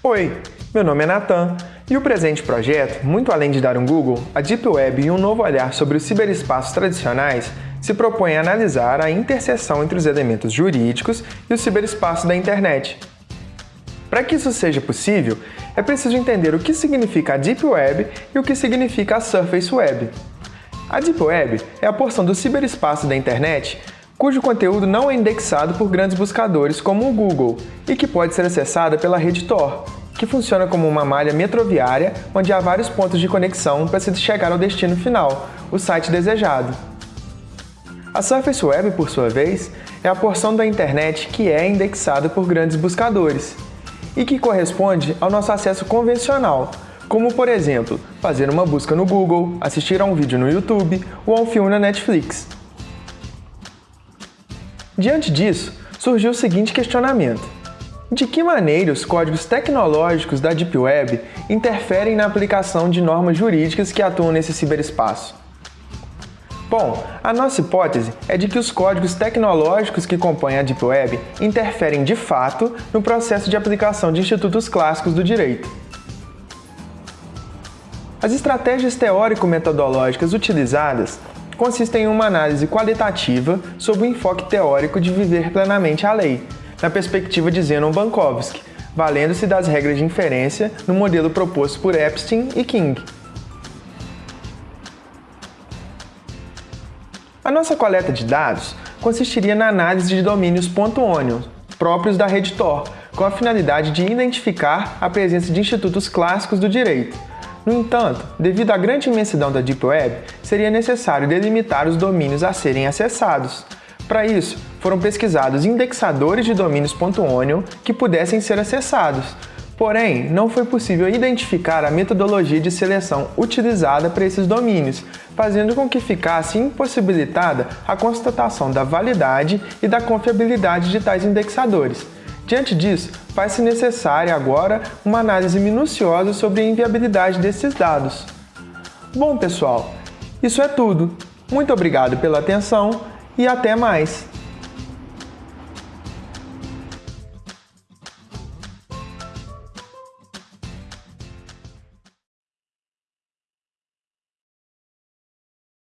Oi, meu nome é Natan e o presente projeto, muito além de dar um Google, a Deep Web e um novo olhar sobre os ciberespaços tradicionais, se propõe a analisar a interseção entre os elementos jurídicos e o ciberespaço da internet. Para que isso seja possível, é preciso entender o que significa a Deep Web e o que significa a Surface Web. A Deep Web é a porção do ciberespaço da internet cujo conteúdo não é indexado por grandes buscadores como o Google e que pode ser acessada pela rede Tor, que funciona como uma malha metroviária onde há vários pontos de conexão para se chegar ao destino final, o site desejado. A Surface Web, por sua vez, é a porção da internet que é indexada por grandes buscadores e que corresponde ao nosso acesso convencional, como, por exemplo, fazer uma busca no Google, assistir a um vídeo no YouTube ou a um filme na Netflix. Diante disso, surgiu o seguinte questionamento. De que maneira os códigos tecnológicos da Deep Web interferem na aplicação de normas jurídicas que atuam nesse ciberespaço? Bom, a nossa hipótese é de que os códigos tecnológicos que compõem a Deep Web interferem de fato no processo de aplicação de institutos clássicos do direito. As estratégias teórico-metodológicas utilizadas consistem em uma análise qualitativa sobre o enfoque teórico de viver plenamente a lei, na perspectiva de Zenon Bankovsky, valendo-se das regras de inferência no modelo proposto por Epstein e King. A nossa coleta de dados consistiria na análise de domínios .onion, próprios da rede Tor, com a finalidade de identificar a presença de institutos clássicos do direito, no entanto, devido à grande imensidão da Deep Web, seria necessário delimitar os domínios a serem acessados. Para isso, foram pesquisados indexadores de domínios.onion que pudessem ser acessados. Porém, não foi possível identificar a metodologia de seleção utilizada para esses domínios, fazendo com que ficasse impossibilitada a constatação da validade e da confiabilidade de tais indexadores. Diante disso, faz-se necessária agora uma análise minuciosa sobre a inviabilidade desses dados. Bom, pessoal, isso é tudo. Muito obrigado pela atenção e até mais!